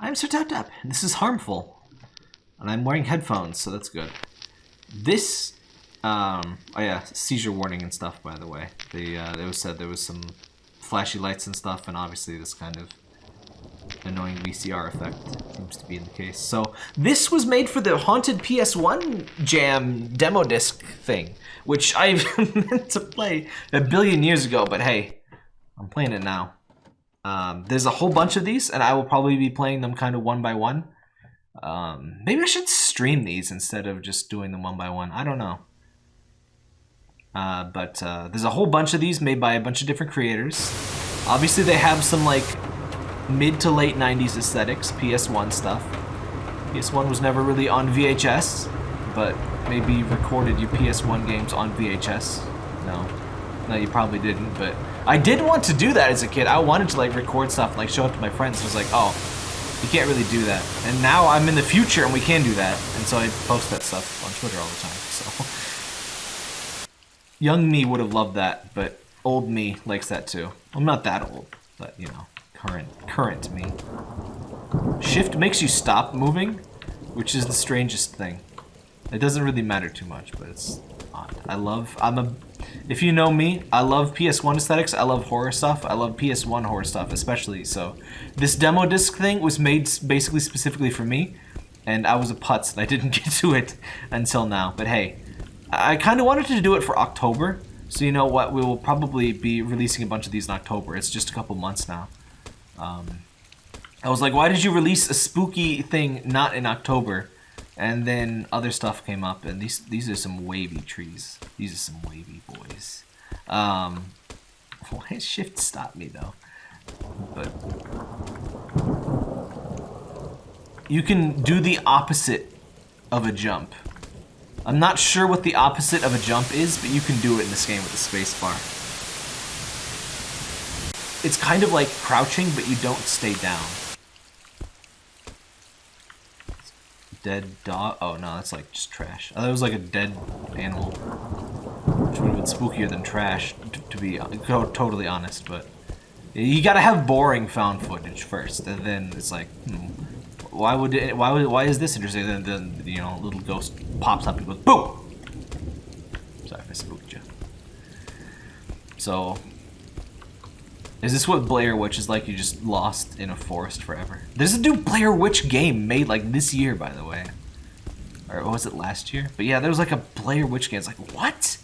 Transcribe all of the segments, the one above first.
I'm Sir Tap Tap. This is harmful. And I'm wearing headphones, so that's good. This, um, oh yeah, seizure warning and stuff, by the way. They, uh, they was said there was some flashy lights and stuff, and obviously this kind of annoying VCR effect seems to be in the case. So this was made for the Haunted PS1 Jam demo disc thing, which I've meant to play a billion years ago, but hey, I'm playing it now. Um, there's a whole bunch of these, and I will probably be playing them kind of one by one. Um, maybe I should stream these instead of just doing them one by one. I don't know. Uh, but uh, there's a whole bunch of these made by a bunch of different creators. Obviously, they have some like mid to late 90s aesthetics, PS1 stuff. PS1 was never really on VHS, but maybe you recorded your PS1 games on VHS. No. No, you probably didn't, but I did want to do that as a kid. I wanted to like record stuff and like show it to my friends. It was like, oh, you can't really do that. And now I'm in the future and we can do that. And so I post that stuff on Twitter all the time. So young me would have loved that, but old me likes that too. I'm not that old, but you know, current current me. Shift makes you stop moving, which is the strangest thing. It doesn't really matter too much, but it's odd. I love I'm a if you know me, I love PS1 aesthetics, I love horror stuff, I love PS1 horror stuff especially, so this demo disc thing was made basically specifically for me, and I was a putz and I didn't get to it until now, but hey, I kind of wanted to do it for October, so you know what, we will probably be releasing a bunch of these in October, it's just a couple months now. Um, I was like, why did you release a spooky thing not in October? And then other stuff came up, and these these are some wavy trees. These are some wavy boys. Um, why shift stop me though? But you can do the opposite of a jump. I'm not sure what the opposite of a jump is, but you can do it in this game with the space bar. It's kind of like crouching, but you don't stay down. Dead dog. Oh no, that's like just trash. It was like a dead animal, which would have been spookier than trash, to be totally honest. But you gotta have boring found footage first, and then it's like, hmm, why would it, why would why is this interesting? Then then you know, little ghost pops up and goes boom. Sorry if I spooked you. So is this what Blair Witch is like? You just lost in a forest forever. There's a new Blair Witch game made like this year, by the way. Or was it last year? But yeah, there was like a Blair Witch game. It's like, what?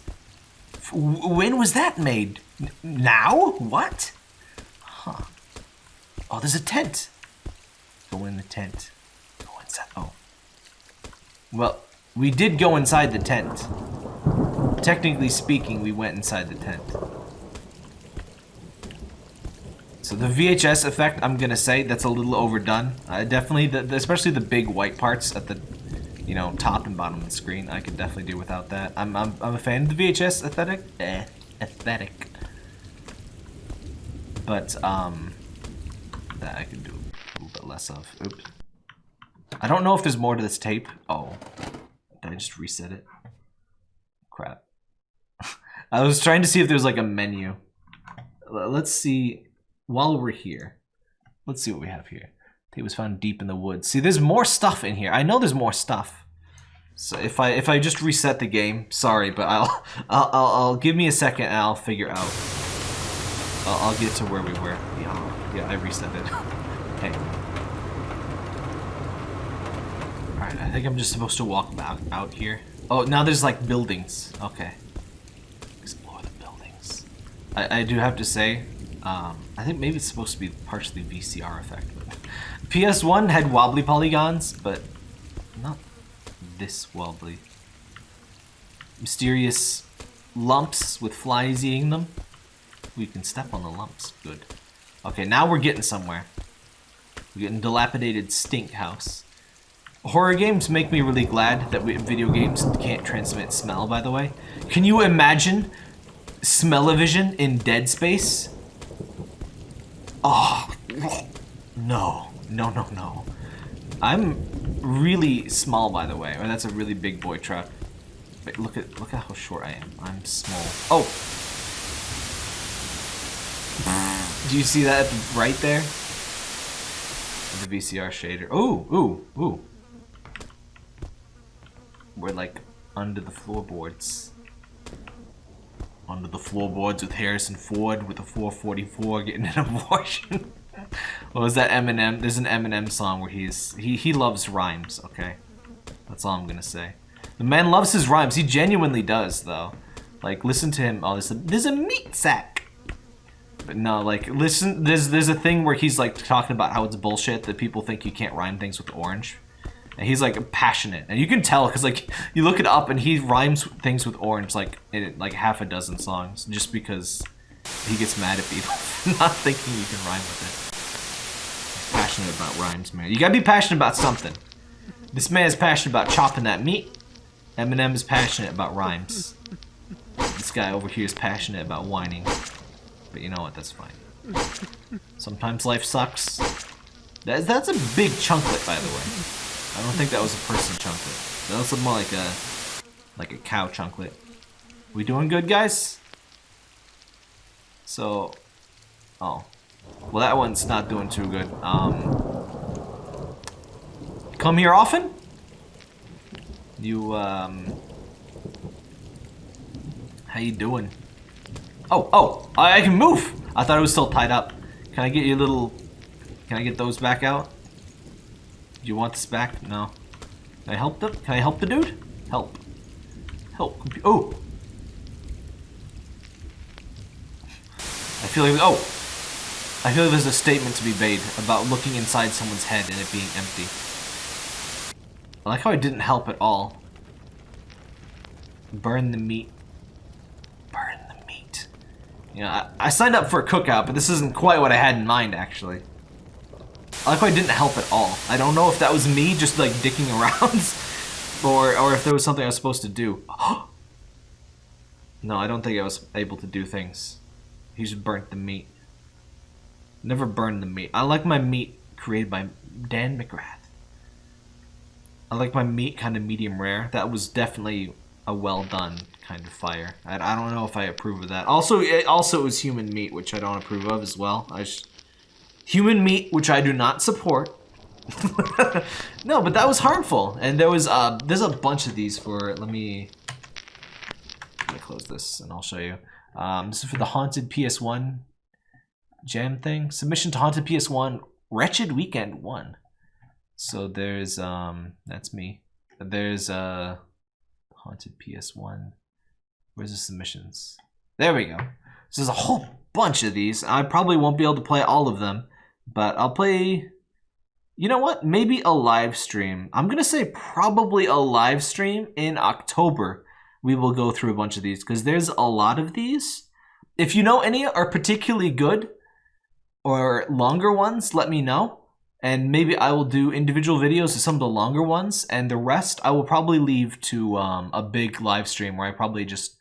when was that made? N now? What? Huh. Oh, there's a tent. Go in the tent. Go inside. Oh. Well, we did go inside the tent. Technically speaking, we went inside the tent. So the VHS effect, I'm gonna say, that's a little overdone. Uh, definitely, the, the, especially the big white parts at the, you know, top and bottom of the screen. I could definitely do without that. I'm, I'm, I'm a fan of the VHS aesthetic. Eh, aesthetic. But, um, that I could do a little bit less of. Oops. I don't know if there's more to this tape. Oh, did I just reset it? Crap. I was trying to see if there's like a menu. Let's see while we're here, let's see what we have here. Tape was found deep in the woods. See, there's more stuff in here. I know there's more stuff. So if I if I just reset the game, sorry, but I'll I'll I'll, I'll give me a second and I'll figure out. I'll, I'll get to where we were. Yeah, yeah, I reset it. okay. All right, I think I'm just supposed to walk out out here. Oh, now there's like buildings. Okay. Explore the buildings. I I do have to say, um, I think maybe it's supposed to be partially VCR effect. PS1 had wobbly polygons, but not this wobbly. Mysterious lumps with flies eating them. We can step on the lumps. Good. Okay, now we're getting somewhere. We're getting dilapidated stink house. Horror games make me really glad that we, video games can't transmit smell, by the way. Can you imagine smell-o-vision in Dead Space? Oh, no. No, no, no. I'm really small, by the way. Or that's a really big boy truck. Wait, look at look at how short I am. I'm small. Oh! Do you see that right there? The VCR shader. Ooh, ooh, ooh. We're like under the floorboards. Under the floorboards with Harrison Ford with a 444 getting an abortion. what was that Eminem? There's an Eminem song where he's he he loves rhymes. Okay, that's all I'm gonna say. The man loves his rhymes. He genuinely does, though. Like, listen to him. Oh, there's a, there's a meat sack. But no, like, listen. There's there's a thing where he's like talking about how it's bullshit that people think you can't rhyme things with orange. And he's like passionate, and you can tell because like you look it up, and he rhymes things with orange like in like half a dozen songs, just because he gets mad at people not thinking you can rhyme with it. He's passionate about rhymes, man. You gotta be passionate about something. This man is passionate about chopping that meat. Eminem is passionate about rhymes. This guy over here is passionate about whining. But you know what, that's fine. Sometimes life sucks. That, that's a big chunklet, by the way. I don't think that was a person chunklet. That was more like a like a cow chunklet. We doing good, guys? So, oh, well that one's not doing too good. Um, come here often? You um, how you doing? Oh, oh, I, I can move. I thought it was still tied up. Can I get your little? Can I get those back out? You want this back? No. Can I help them? Can I help the dude? Help. Help. Oh! I feel like, oh! I feel like there's a statement to be made about looking inside someone's head and it being empty. I like how I didn't help at all. Burn the meat. Burn the meat. You know, I, I signed up for a cookout, but this isn't quite what I had in mind, actually. I didn't help at all. I don't know if that was me just like dicking around or, or if there was something I was supposed to do. no, I don't think I was able to do things. He just burnt the meat. Never burned the meat. I like my meat created by Dan McGrath. I like my meat kind of medium rare. That was definitely a well done kind of fire. I, I don't know if I approve of that. Also, it, also it was human meat, which I don't approve of as well. I just Human meat, which I do not support. no, but that was harmful. And there was, uh, there's a bunch of these for, let me, let me close this and I'll show you. Um, this is for the Haunted PS1 jam thing. Submission to Haunted PS1, Wretched Weekend 1. So there's, um, that's me. There's, uh, Haunted PS1. Where's the submissions? There we go. So there's a whole bunch of these. I probably won't be able to play all of them. But I'll play... You know what? Maybe a live stream. I'm going to say probably a live stream in October. We will go through a bunch of these because there's a lot of these. If you know any are particularly good or longer ones, let me know. And maybe I will do individual videos of some of the longer ones. And the rest I will probably leave to um, a big live stream where I probably just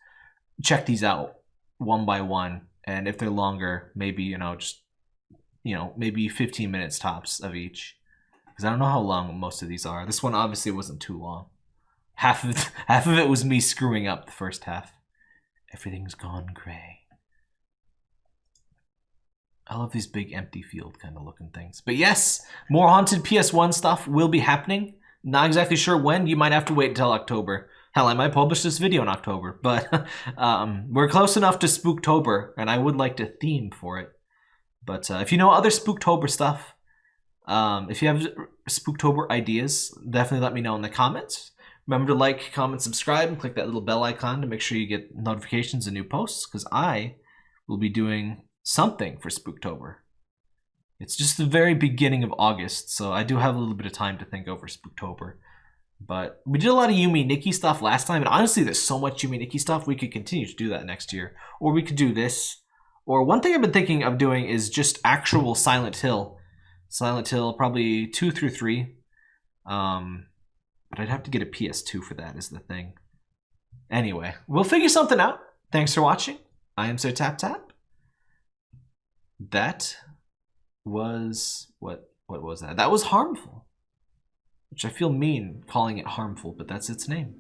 check these out one by one. And if they're longer, maybe, you know, just you know, maybe 15 minutes tops of each. Because I don't know how long most of these are. This one obviously wasn't too long. Half of it, half of it was me screwing up the first half. Everything's gone gray. I love these big empty field kind of looking things. But yes, more Haunted PS1 stuff will be happening. Not exactly sure when. You might have to wait until October. Hell, I might publish this video in October. But um, we're close enough to Spooktober, and I would like to theme for it. But uh, if you know other Spooktober stuff, um, if you have Spooktober ideas, definitely let me know in the comments. Remember to like, comment, subscribe, and click that little bell icon to make sure you get notifications of new posts, because I will be doing something for Spooktober. It's just the very beginning of August, so I do have a little bit of time to think over Spooktober. But we did a lot of Yume Nikki stuff last time, and honestly, there's so much Yume Nikki stuff, we could continue to do that next year. Or we could do this or one thing I've been thinking of doing is just actual Silent Hill. Silent Hill, probably two through three. Um, but I'd have to get a PS2 for that is the thing. Anyway, we'll figure something out. Thanks for watching. I am Sir Tap Tap. That was what what was that? That was harmful. Which I feel mean calling it harmful, but that's its name.